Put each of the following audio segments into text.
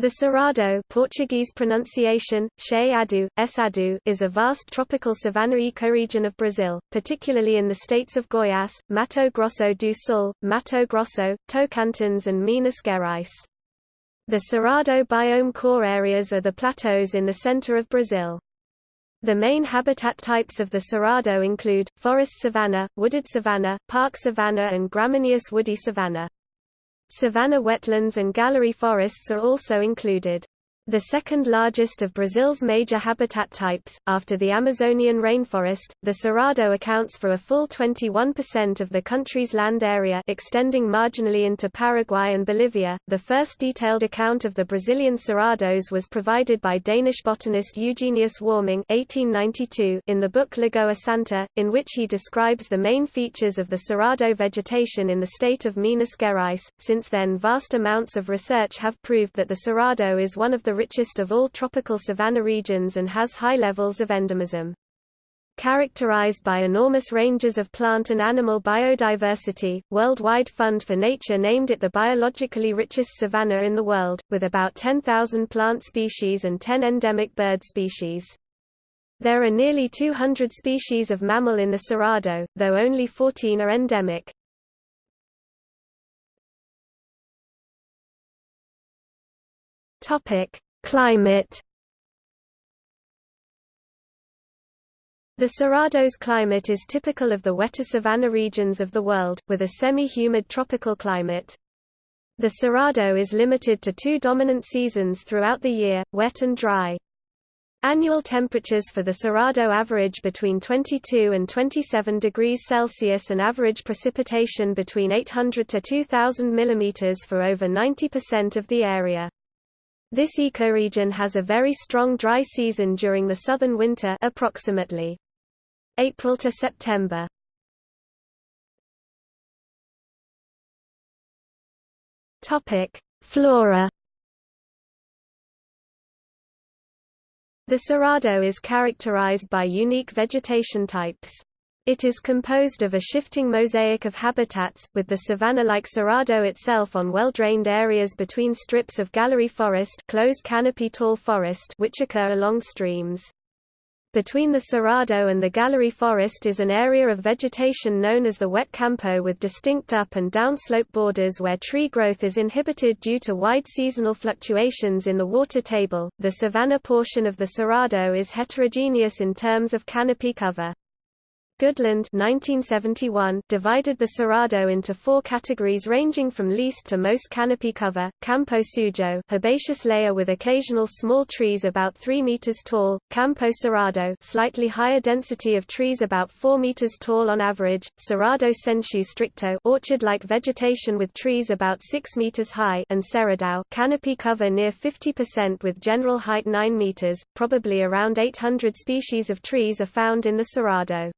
The Cerrado Portuguese pronunciation, Adu, is a vast tropical savanna ecoregion of Brazil, particularly in the states of Goiás, Mato Grosso do Sul, Mato Grosso, Tocantins and Minas Gerais. The Cerrado biome core areas are the plateaus in the center of Brazil. The main habitat types of the Cerrado include, forest savanna, wooded savanna, park savanna and gramineous woody savanna. Savanna wetlands and gallery forests are also included. The second largest of Brazil's major habitat types, after the Amazonian rainforest, the Cerrado accounts for a full 21% of the country's land area extending marginally into Paraguay and Bolivia. The first detailed account of the Brazilian Cerrados was provided by Danish botanist Eugenius Warming 1892 in the book Lagoa Santa, in which he describes the main features of the Cerrado vegetation in the state of Minas Gerais. Since then vast amounts of research have proved that the Cerrado is one of the richest of all tropical savanna regions and has high levels of endemism. Characterized by enormous ranges of plant and animal biodiversity, Worldwide Fund for Nature named it the biologically richest savanna in the world, with about 10,000 plant species and 10 endemic bird species. There are nearly 200 species of mammal in the Cerrado, though only 14 are endemic. Topic: Climate The Cerrado's climate is typical of the wetter savanna regions of the world, with a semi-humid tropical climate. The Cerrado is limited to two dominant seasons throughout the year, wet and dry. Annual temperatures for the Cerrado average between 22 and 27 degrees Celsius and average precipitation between 800 to 2000 mm for over 90% of the area. This ecoregion has a very strong dry season during the southern winter approximately April to September. Topic: Flora The Cerrado is characterized by unique vegetation types. It is composed of a shifting mosaic of habitats, with the savanna-like cerrado itself on well-drained areas between strips of gallery forest, closed canopy tall forest which occur along streams. Between the cerrado and the gallery forest is an area of vegetation known as the wet campo with distinct up and downslope borders where tree growth is inhibited due to wide seasonal fluctuations in the water table. The savanna portion of the cerrado is heterogeneous in terms of canopy cover. Goodland 1971 divided the Cerrado into four categories ranging from least to most canopy cover, Campo Sujo herbaceous layer with occasional small trees about 3 meters tall, Campo Cerrado slightly higher density of trees about 4 meters tall on average, Cerrado Sensu Stricto orchard-like vegetation with trees about 6 meters high and Cerradão canopy cover near 50% with general height 9 meters, probably around 800 species of trees are found in the Cerrado.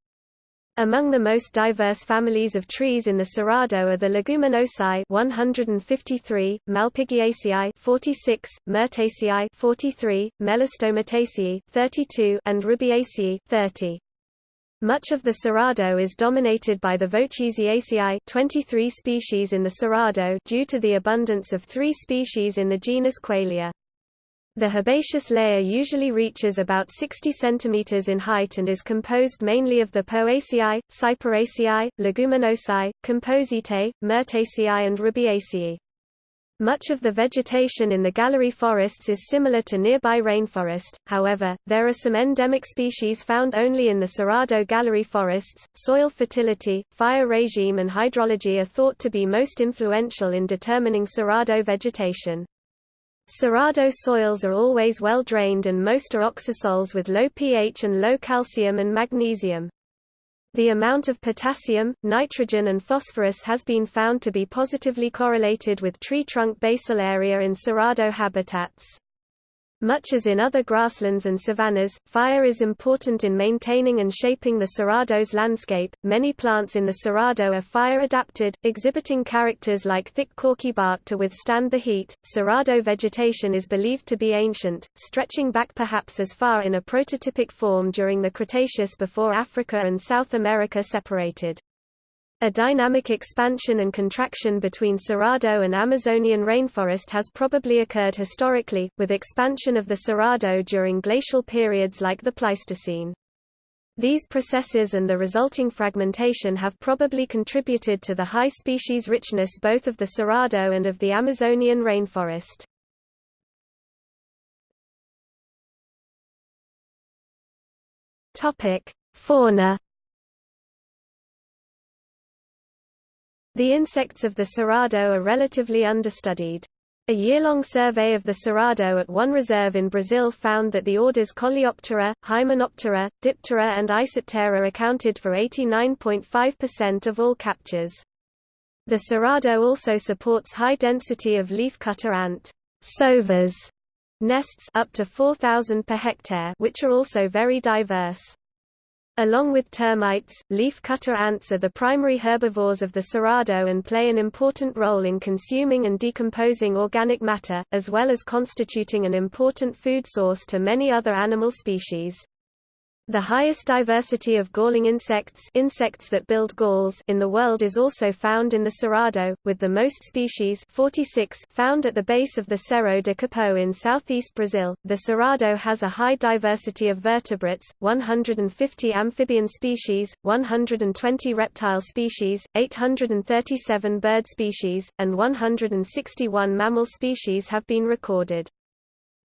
Among the most diverse families of trees in the Cerrado are the Leguminosae 153, Malpighiaceae 46, Myrtaceae 43, Melastomataceae 32, and Rubiaceae 30. Much of the Cerrado is dominated by the Vochysiaceae 23 species in the Cerrado due to the abundance of three species in the genus Qualea. The herbaceous layer usually reaches about 60 cm in height and is composed mainly of the Poaceae, Cyperaceae, Leguminosae, Compositae, Myrtaceae and Rubiaceae. Much of the vegetation in the gallery forests is similar to nearby rainforest, however, there are some endemic species found only in the Cerrado gallery forests. Soil fertility, fire regime and hydrology are thought to be most influential in determining Cerrado vegetation. Cerrado soils are always well drained and most are oxisols with low pH and low calcium and magnesium. The amount of potassium, nitrogen and phosphorus has been found to be positively correlated with tree trunk basal area in Cerrado habitats. Much as in other grasslands and savannas, fire is important in maintaining and shaping the Cerrado's landscape. Many plants in the Cerrado are fire adapted, exhibiting characters like thick corky bark to withstand the heat. Cerrado vegetation is believed to be ancient, stretching back perhaps as far in a prototypic form during the Cretaceous before Africa and South America separated. A dynamic expansion and contraction between Cerrado and Amazonian rainforest has probably occurred historically, with expansion of the Cerrado during glacial periods like the Pleistocene. These processes and the resulting fragmentation have probably contributed to the high species richness both of the Cerrado and of the Amazonian rainforest. Fauna The insects of the Cerrado are relatively understudied. A year-long survey of the Cerrado at one reserve in Brazil found that the orders Coleoptera, Hymenoptera, Diptera and Isoptera accounted for 89.5% of all captures. The Cerrado also supports high density of leafcutter ant saúvas nests up to 4,000 per hectare which are also very diverse. Along with termites, leaf-cutter ants are the primary herbivores of the Cerrado and play an important role in consuming and decomposing organic matter, as well as constituting an important food source to many other animal species. The highest diversity of galling insects, insects that build galls in the world is also found in the Cerrado, with the most species 46 found at the base of the Serra do Cipó in southeast Brazil. The Cerrado has a high diversity of vertebrates, 150 amphibian species, 120 reptile species, 837 bird species, and 161 mammal species have been recorded.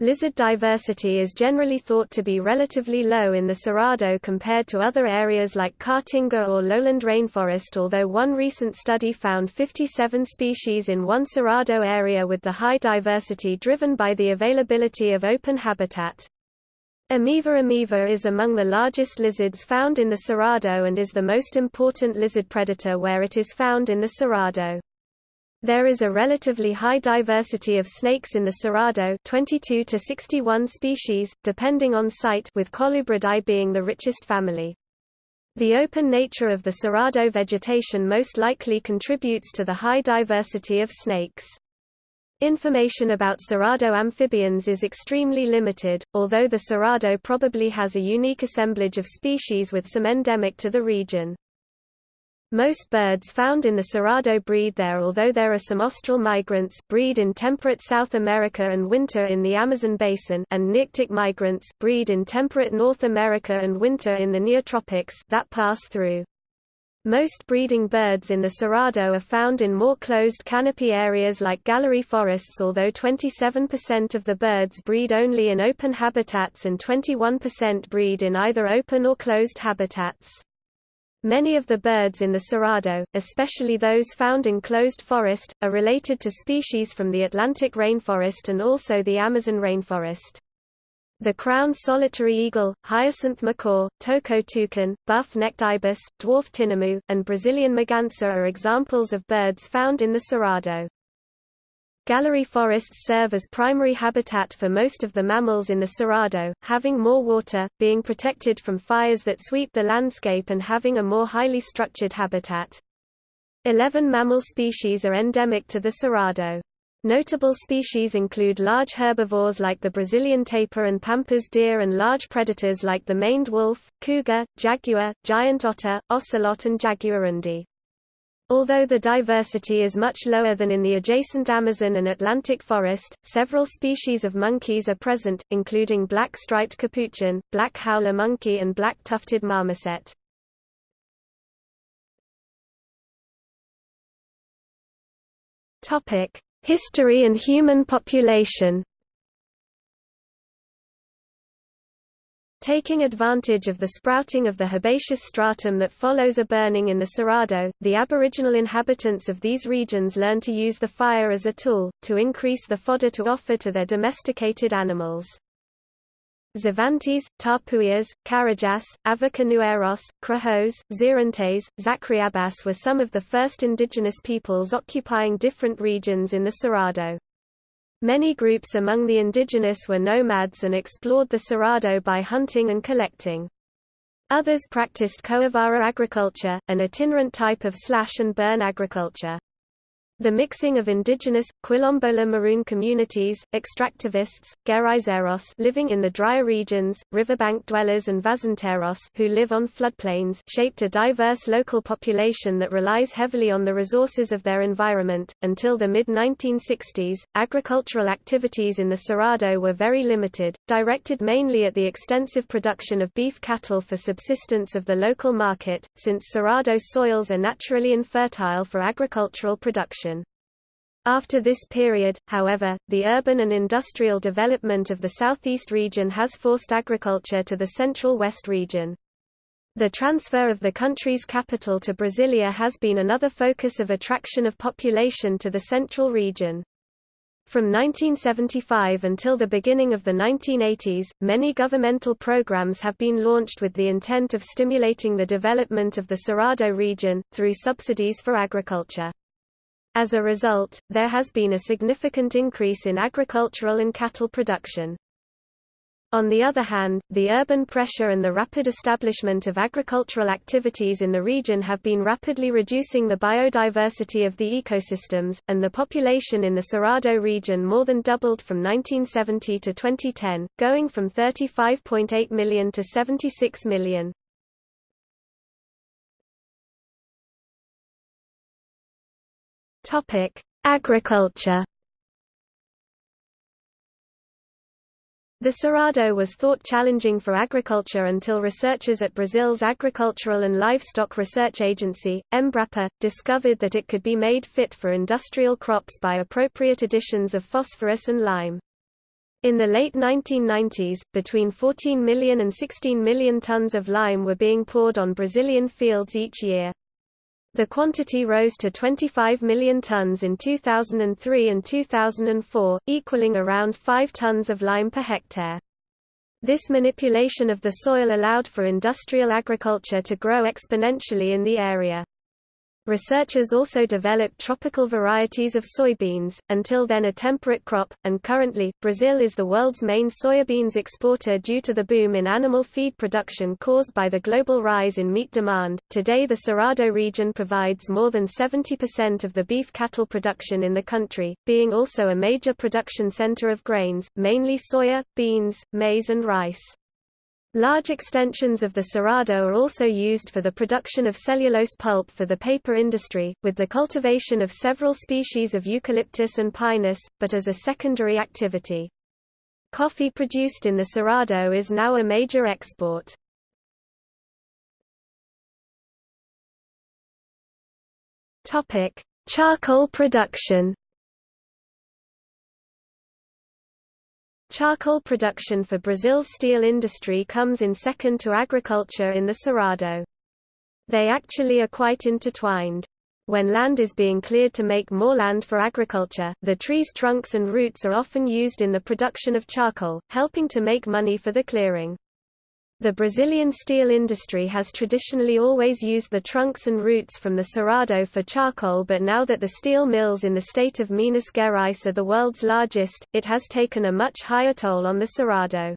Lizard diversity is generally thought to be relatively low in the Cerrado compared to other areas like Caatinga or lowland rainforest although one recent study found 57 species in one Cerrado area with the high diversity driven by the availability of open habitat. Ameiva ameiva is among the largest lizards found in the Cerrado and is the most important lizard predator where it is found in the Cerrado. There is a relatively high diversity of snakes in the Cerrado 22 to 61 species, depending on site with Colubridae being the richest family. The open nature of the Cerrado vegetation most likely contributes to the high diversity of snakes. Information about Cerrado amphibians is extremely limited, although the Cerrado probably has a unique assemblage of species with some endemic to the region. Most birds found in the Cerrado breed there although there are some austral migrants breed in temperate South America and winter in the Amazon basin and nearctic migrants breed in temperate North America and winter in the neotropics that pass through. Most breeding birds in the Cerrado are found in more closed canopy areas like gallery forests although 27% of the birds breed only in open habitats and 21% breed in either open or closed habitats. Many of the birds in the Cerrado, especially those found in closed forest, are related to species from the Atlantic rainforest and also the Amazon rainforest. The crowned solitary eagle, hyacinth macaw, toco toucan, buff-necked ibis, dwarf tinamou, and Brazilian merganser are examples of birds found in the Cerrado. Gallery forests serve as primary habitat for most of the mammals in the Cerrado, having more water, being protected from fires that sweep the landscape and having a more highly structured habitat. Eleven mammal species are endemic to the Cerrado. Notable species include large herbivores like the Brazilian tapir and pampas deer and large predators like the maned wolf, cougar, jaguar, giant otter, ocelot and jaguarundi. Although the diversity is much lower than in the adjacent Amazon and Atlantic forest, several species of monkeys are present, including black striped capuchin, black howler monkey and black tufted marmoset. History and human population Taking advantage of the sprouting of the herbaceous stratum that follows a burning in the Cerrado, the aboriginal inhabitants of these regions learned to use the fire as a tool, to increase the fodder to offer to their domesticated animals. Xavantes, Tapuias, Carajás, Avá-Canoeiros, Krahôs, Xerentes, Xacriabás were some of the first indigenous peoples occupying different regions in the Cerrado. Many groups among the indigenous were nomads and explored the Cerrado by hunting and collecting. Others practiced coivara agriculture, an itinerant type of slash and burn agriculture. The mixing of indigenous, Quilombola Maroon communities, extractivists, Geraizeiros living in the drier regions, riverbank dwellers and Vazanteiros who live on floodplains shaped a diverse local population that relies heavily on the resources of their environment. Until the mid-1960s, agricultural activities in the Cerrado were very limited, directed mainly at the extensive production of beef cattle for subsistence of the local market, since Cerrado soils are naturally infertile for agricultural production. After this period, however, the urban and industrial development of the southeast region has forced agriculture to the central west region. The transfer of the country's capital to Brasilia has been another focus of attraction of population to the central region. From 1975 until the beginning of the 1980s, many governmental programs have been launched with the intent of stimulating the development of the Cerrado region, through subsidies for agriculture. As a result, there has been a significant increase in agricultural and cattle production. On the other hand, the urban pressure and the rapid establishment of agricultural activities in the region have been rapidly reducing the biodiversity of the ecosystems, and the population in the Cerrado region more than doubled from 1970 to 2010, going from 35.8 million to 76 million. Topic: Agriculture. The Cerrado was thought challenging for agriculture until researchers at Brazil's Agricultural and Livestock Research Agency, Embrapa, discovered that it could be made fit for industrial crops by appropriate additions of phosphorus and lime. In the late 1990s, between 14 million and 16 million tons of lime were being poured on Brazilian fields each year. The quantity rose to 25 million tons in 2003 and 2004, equaling around 5 tons of lime per hectare. This manipulation of the soil allowed for industrial agriculture to grow exponentially in the area. Researchers also developed tropical varieties of soybeans, until then a temperate crop, and currently, Brazil is the world's main soybeans exporter due to the boom in animal feed production caused by the global rise in meat demand. Today, the Cerrado region provides more than 70% of the beef cattle production in the country, being also a major production center of grains, mainly soya, beans, maize, and rice. Large extensions of the cerrado are also used for the production of cellulose pulp for the paper industry, with the cultivation of several species of eucalyptus and pinus, but as a secondary activity. Coffee produced in the cerrado is now a major export. Charcoal production Charcoal production for Brazil's steel industry comes in second to agriculture in the Cerrado. They actually are quite intertwined. When land is being cleared to make more land for agriculture, the tree's trunks and roots are often used in the production of charcoal, helping to make money for the clearing. The Brazilian steel industry has traditionally always used the trunks and roots from the Cerrado for charcoal but now that the steel mills in the state of Minas Gerais are the world's largest, it has taken a much higher toll on the Cerrado.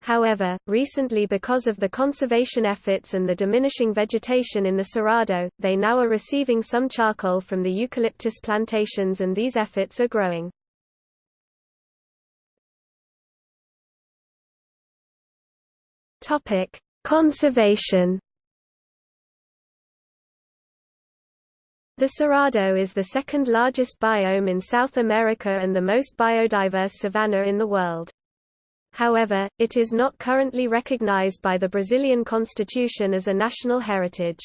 However, recently because of the conservation efforts and the diminishing vegetation in the Cerrado, they now are receiving some charcoal from the eucalyptus plantations and these efforts are growing. Topic: Conservation. The Cerrado is the second largest biome in South America and the most biodiverse savanna in the world. However, it is not currently recognized by the Brazilian constitution as a national heritage.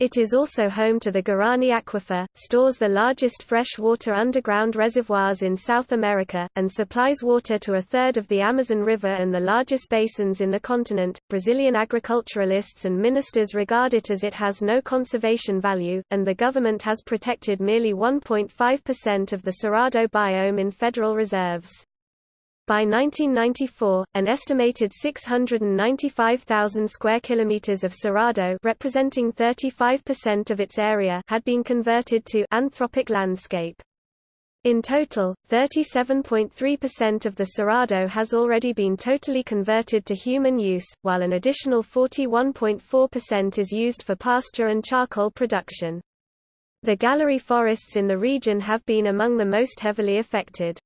It is also home to the Guarani Aquifer, stores the largest freshwater underground reservoirs in South America, and supplies water to a third of the Amazon River and the largest basins in the continent. Brazilian agriculturalists and ministers regard it as it has no conservation value, and the government has protected merely 1.5% of the Cerrado biome in federal reserves. By 1994, an estimated 695,000 square kilometers of Cerrado, representing 35% of its area, had been converted to anthropic landscape. In total, 37.3% of the Cerrado has already been totally converted to human use, while an additional 41.4% is used for pasture and charcoal production. The gallery forests in the region have been among the most heavily affected.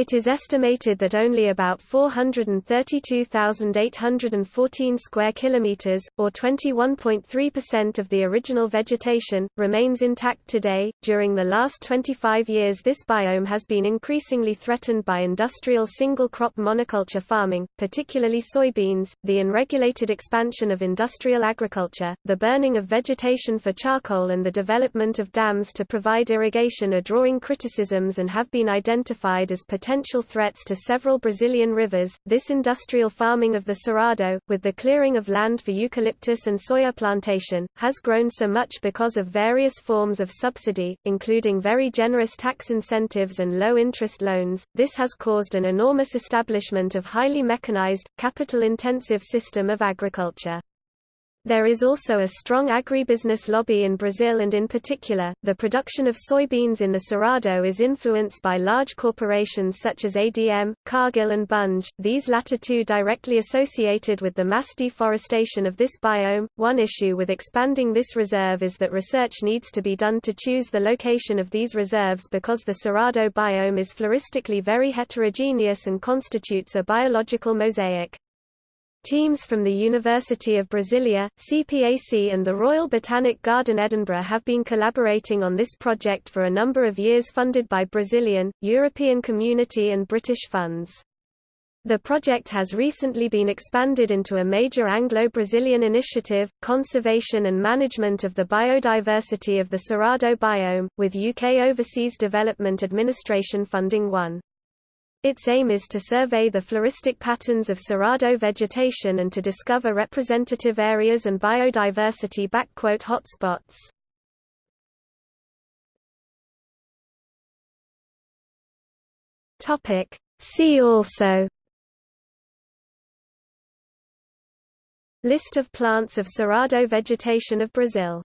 It is estimated that only about 432,814 square kilometers, or 21.3% of the original vegetation, remains intact today. During the last 25 years, this biome has been increasingly threatened by industrial single-crop monoculture farming, particularly soybeans, the unregulated expansion of industrial agriculture, the burning of vegetation for charcoal, and the development of dams to provide irrigation are drawing criticisms and have been identified as potential threats to several Brazilian rivers. This industrial farming of the Cerrado, with the clearing of land for eucalyptus and soya plantation, has grown so much because of various forms of subsidy, including very generous tax incentives and low interest loans. This has caused an enormous establishment of highly mechanized, capital intensive system of agriculture. There is also a strong agribusiness lobby in Brazil and in particular, the production of soybeans in the Cerrado is influenced by large corporations such as ADM, Cargill and Bunge, these latter two directly associated with the mass deforestation of this biome. One issue with expanding this reserve is that research needs to be done to choose the location of these reserves because the Cerrado biome is floristically very heterogeneous and constitutes a biological mosaic. Teams from the University of Brasilia, CPAC and the Royal Botanic Garden Edinburgh have been collaborating on this project for a number of years funded by Brazilian, European Community and British funds. The project has recently been expanded into a major Anglo-Brazilian initiative, conservation and management of the biodiversity of the Cerrado biome, with UK Overseas Development Administration funding one. Its aim is to survey the floristic patterns of Cerrado vegetation and to discover representative areas and biodiversity hotspots. See also. List of plants of Cerrado vegetation of Brazil